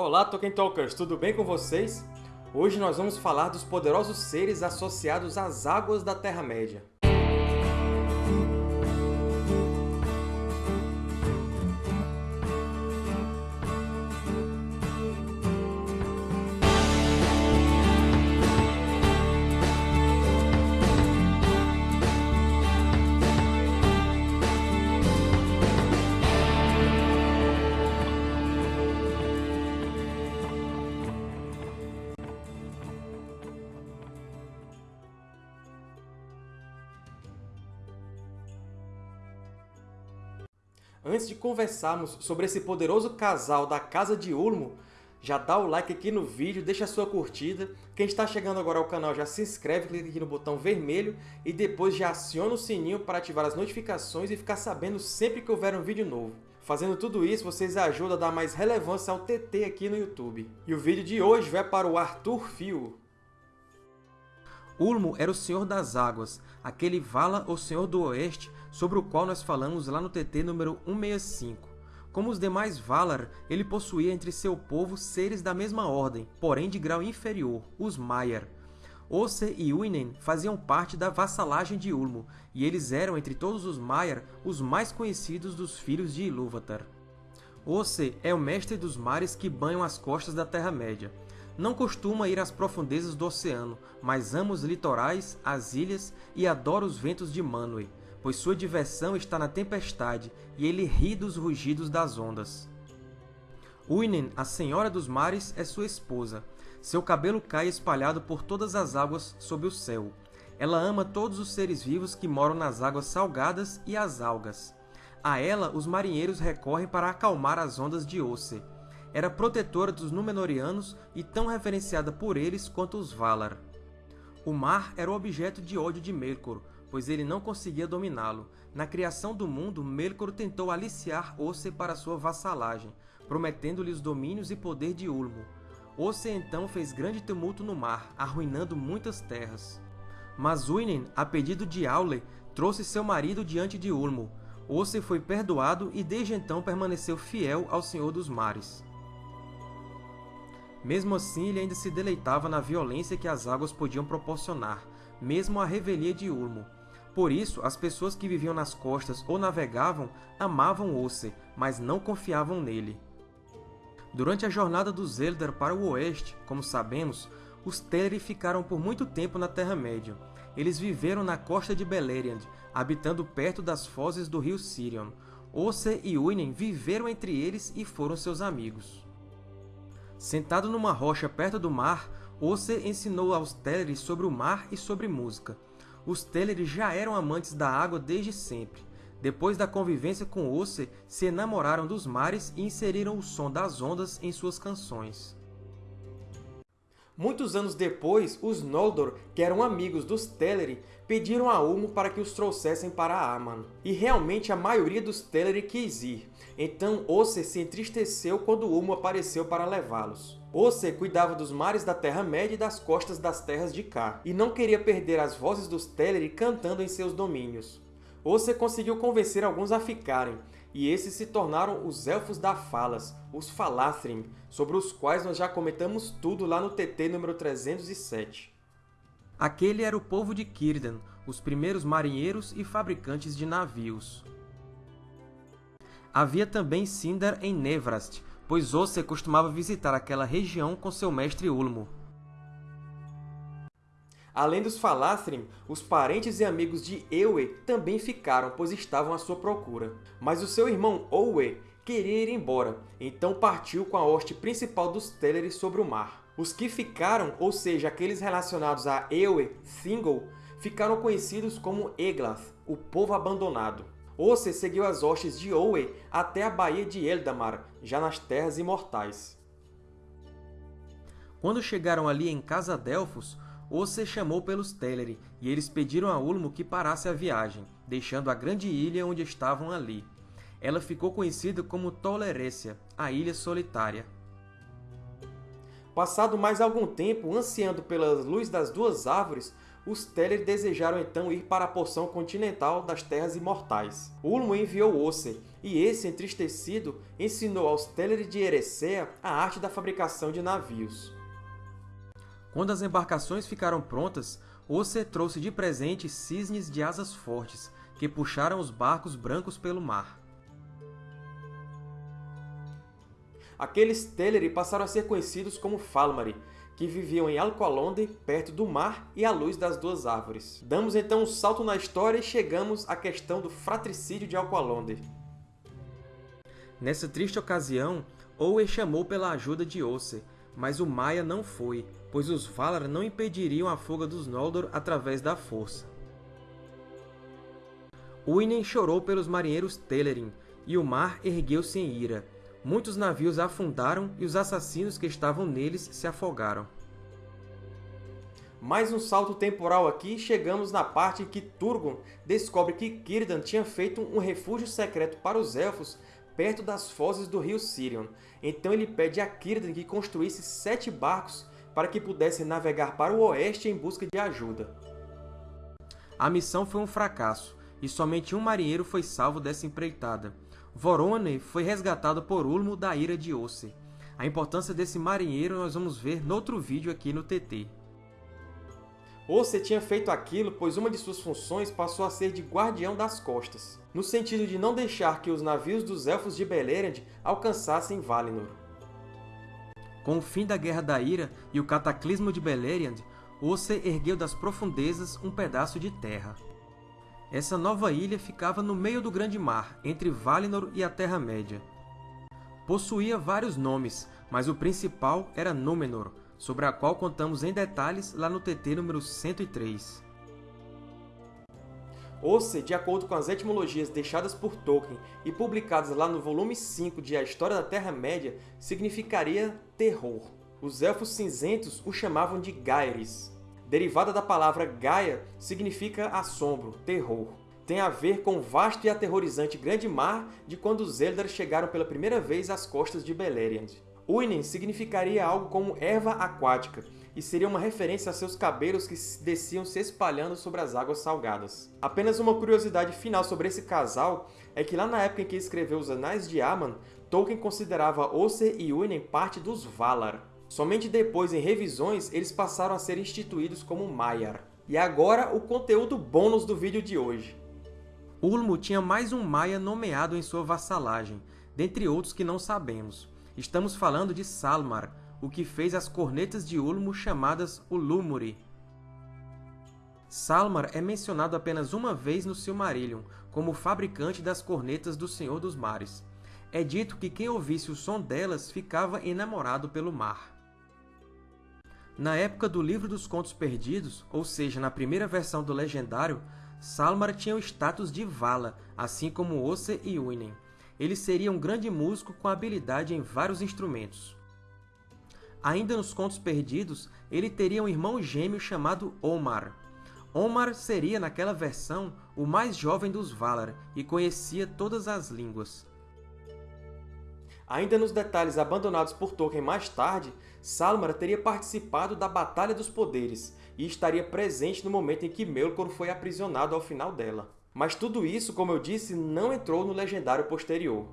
Olá, Tolkien Talkers! Tudo bem com vocês? Hoje nós vamos falar dos poderosos seres associados às águas da Terra-média. Antes de conversarmos sobre esse poderoso casal da Casa de Ulmo, já dá o like aqui no vídeo, deixa a sua curtida. Quem está chegando agora ao canal já se inscreve, clica aqui no botão vermelho e depois já aciona o sininho para ativar as notificações e ficar sabendo sempre que houver um vídeo novo. Fazendo tudo isso, vocês ajudam a dar mais relevância ao TT aqui no YouTube. E o vídeo de hoje vai para o Arthur Fio. Ulmo era o Senhor das Águas, aquele Vala ou Senhor do Oeste sobre o qual nós falamos lá no TT número 165. Como os demais Valar, ele possuía entre seu povo seres da mesma ordem, porém de grau inferior, os Maiar. Osse e Uinen faziam parte da vassalagem de Ulmo, e eles eram, entre todos os Maiar, os mais conhecidos dos filhos de Ilúvatar. Osse é o mestre dos mares que banham as costas da Terra-média. Não costuma ir às profundezas do oceano, mas ama os litorais, as ilhas e adora os ventos de Manwë, pois sua diversão está na tempestade e ele ri dos rugidos das ondas. Uinen, a Senhora dos Mares, é sua esposa. Seu cabelo cai espalhado por todas as águas sob o céu. Ela ama todos os seres vivos que moram nas águas salgadas e as algas. A ela, os marinheiros recorrem para acalmar as ondas de Osse, era protetora dos Númenóreanos e tão reverenciada por eles quanto os Valar. O mar era o objeto de ódio de Melkor, pois ele não conseguia dominá-lo. Na criação do mundo, Melkor tentou aliciar Osse para sua vassalagem, prometendo-lhe os domínios e poder de Ulmo. Osse então fez grande tumulto no mar, arruinando muitas terras. Mas Uinen, a pedido de Aule, trouxe seu marido diante de Ulmo. Osse foi perdoado e desde então permaneceu fiel ao Senhor dos Mares. Mesmo assim, ele ainda se deleitava na violência que as águas podiam proporcionar, mesmo a revelia de Ulmo. Por isso, as pessoas que viviam nas costas ou navegavam amavam Osse, mas não confiavam nele. Durante a jornada dos Eldar para o oeste, como sabemos, os Teleri ficaram por muito tempo na Terra-média. Eles viveram na costa de Beleriand, habitando perto das fozes do rio Sirion. Osse e Uinen viveram entre eles e foram seus amigos. Sentado numa rocha perto do mar, Osse ensinou aos Teleri sobre o mar e sobre música. Os Teleri já eram amantes da água desde sempre. Depois da convivência com Osse, se enamoraram dos mares e inseriram o som das ondas em suas canções. Muitos anos depois, os Noldor, que eram amigos dos Teleri, pediram a Ulmo para que os trouxessem para Aman. E realmente a maioria dos Teleri quis ir, então Osse se entristeceu quando Ulmo apareceu para levá-los. Osse cuidava dos mares da Terra-média e das costas das terras de Cá, e não queria perder as vozes dos Teleri cantando em seus domínios. Osse conseguiu convencer alguns a ficarem, e esses se tornaram os Elfos da Falas, os Falathrim, sobre os quais nós já comentamos tudo lá no TT número 307. Aquele era o povo de Círdan, os primeiros marinheiros e fabricantes de navios. Havia também Sindar em Nevrast, pois Osse costumava visitar aquela região com seu mestre Ulmo. Além dos Falathrim, os parentes e amigos de Ewe também ficaram, pois estavam à sua procura. Mas o seu irmão Owe queria ir embora, então partiu com a hoste principal dos Teleri sobre o mar. Os que ficaram, ou seja, aqueles relacionados a Ewe, Thingol, ficaram conhecidos como Eglath, o povo abandonado. Osse seguiu as hostes de Owe até a Baía de Eldamar, já nas Terras Imortais. Quando chegaram ali em Casa Delfos, Osse chamou pelos Teleri, e eles pediram a Ulmo que parasse a viagem, deixando a grande ilha onde estavam ali. Ela ficou conhecida como Tolerécia, a Ilha Solitária. Passado mais algum tempo, ansiando pela luz das duas árvores, os Teleri desejaram então ir para a porção continental das Terras Imortais. Ulmo enviou Oser, e esse, entristecido, ensinou aos Teleri de Erecea a arte da fabricação de navios. Quando as embarcações ficaram prontas, Oser trouxe de presente cisnes de asas fortes, que puxaram os barcos brancos pelo mar. Aqueles Teleri passaram a ser conhecidos como Falmari, que viviam em Alqualonde, perto do mar e à luz das duas árvores. Damos então um salto na história e chegamos à questão do fratricídio de Alqualonde. Nessa triste ocasião, Owe chamou pela ajuda de Oser, mas o Maia não foi, pois os Valar não impediriam a fuga dos Noldor através da força. Uinen chorou pelos marinheiros Telerin, e o mar ergueu-se em ira, Muitos navios afundaram e os assassinos que estavam neles se afogaram. Mais um salto temporal aqui e chegamos na parte em que Turgon descobre que Círdan tinha feito um refúgio secreto para os Elfos perto das fozes do rio Sirion. Então ele pede a Círdan que construísse sete barcos para que pudessem navegar para o oeste em busca de ajuda. A missão foi um fracasso, e somente um marinheiro foi salvo dessa empreitada. Vorone foi resgatado por Ulmo da ira de Osse. A importância desse marinheiro nós vamos ver no outro vídeo aqui no TT. Osse tinha feito aquilo pois uma de suas funções passou a ser de guardião das costas, no sentido de não deixar que os navios dos Elfos de Beleriand alcançassem Valinor. Com o fim da Guerra da Ira e o cataclismo de Beleriand, Osse ergueu das profundezas um pedaço de terra. Essa nova ilha ficava no meio do Grande Mar, entre Valinor e a Terra-média. Possuía vários nomes, mas o principal era Númenor, sobre a qual contamos em detalhes lá no TT número 103. Osse, de acordo com as etimologias deixadas por Tolkien e publicadas lá no volume 5 de A História da Terra-média, significaria terror. Os Elfos Cinzentos o chamavam de Gaeris, derivada da palavra Gaia, significa assombro, terror. Tem a ver com o vasto e aterrorizante grande mar de quando os Eldar chegaram pela primeira vez às costas de Beleriand. Uinen significaria algo como erva aquática, e seria uma referência a seus cabelos que desciam se espalhando sobre as águas salgadas. Apenas uma curiosidade final sobre esse casal é que lá na época em que escreveu os Anais de Aman, Tolkien considerava Oser e Uinen parte dos Valar. Somente depois, em revisões, eles passaram a ser instituídos como Maiar. E agora, o conteúdo bônus do vídeo de hoje. Ulmo tinha mais um Maia nomeado em sua vassalagem, dentre outros que não sabemos. Estamos falando de Salmar, o que fez as cornetas de Ulmo chamadas Ulumuri. Salmar é mencionado apenas uma vez no Silmarillion, como fabricante das cornetas do Senhor dos Mares. É dito que quem ouvisse o som delas ficava enamorado pelo mar. Na época do Livro dos Contos Perdidos, ou seja, na primeira versão do Legendário, Salmar tinha o status de Vala, assim como Osse e Uinen. Ele seria um grande músico com habilidade em vários instrumentos. Ainda nos Contos Perdidos, ele teria um irmão gêmeo chamado Omar. Omar seria, naquela versão, o mais jovem dos Valar e conhecia todas as línguas. Ainda nos detalhes abandonados por Tolkien mais tarde, Salmar teria participado da Batalha dos Poderes e estaria presente no momento em que Melkor foi aprisionado ao final dela. Mas tudo isso, como eu disse, não entrou no legendário posterior.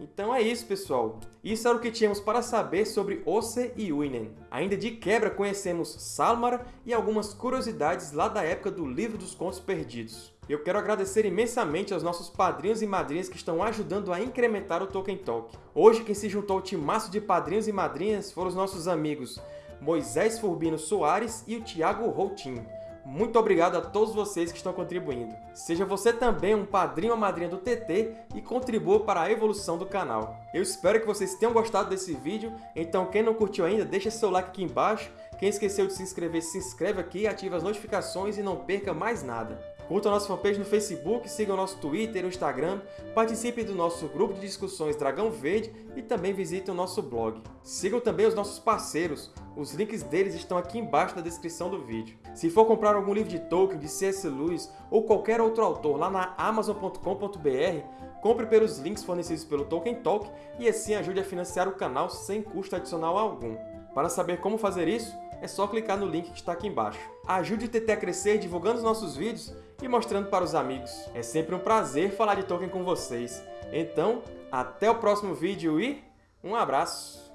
Então é isso, pessoal. Isso era o que tínhamos para saber sobre Osse e Uinen. Ainda de quebra, conhecemos Salmar e algumas curiosidades lá da época do Livro dos Contos Perdidos. Eu quero agradecer imensamente aos nossos padrinhos e madrinhas que estão ajudando a incrementar o Tolkien Talk. Hoje, quem se juntou ao timaço de padrinhos e madrinhas foram os nossos amigos Moisés Furbino Soares e o Thiago Routinho. Muito obrigado a todos vocês que estão contribuindo. Seja você também um padrinho ou madrinha do TT e contribua para a evolução do canal. Eu espero que vocês tenham gostado desse vídeo, então quem não curtiu ainda, deixa seu like aqui embaixo, Quem esqueceu de se inscrever, se inscreve aqui, ative as notificações e não perca mais nada. Curta a nossa fanpage no Facebook, siga o nosso Twitter e Instagram, participe do nosso grupo de discussões Dragão Verde e também visite o nosso blog. Sigam também os nossos parceiros, os links deles estão aqui embaixo na descrição do vídeo. Se for comprar algum livro de Tolkien, de C.S. Lewis ou qualquer outro autor lá na Amazon.com.br, compre pelos links fornecidos pelo Tolkien Talk e assim ajude a financiar o canal sem custo adicional algum. Para saber como fazer isso, é só clicar no link que está aqui embaixo. Ajude o TT a crescer divulgando os nossos vídeos e mostrando para os amigos. É sempre um prazer falar de Tolkien com vocês. Então, até o próximo vídeo e um abraço!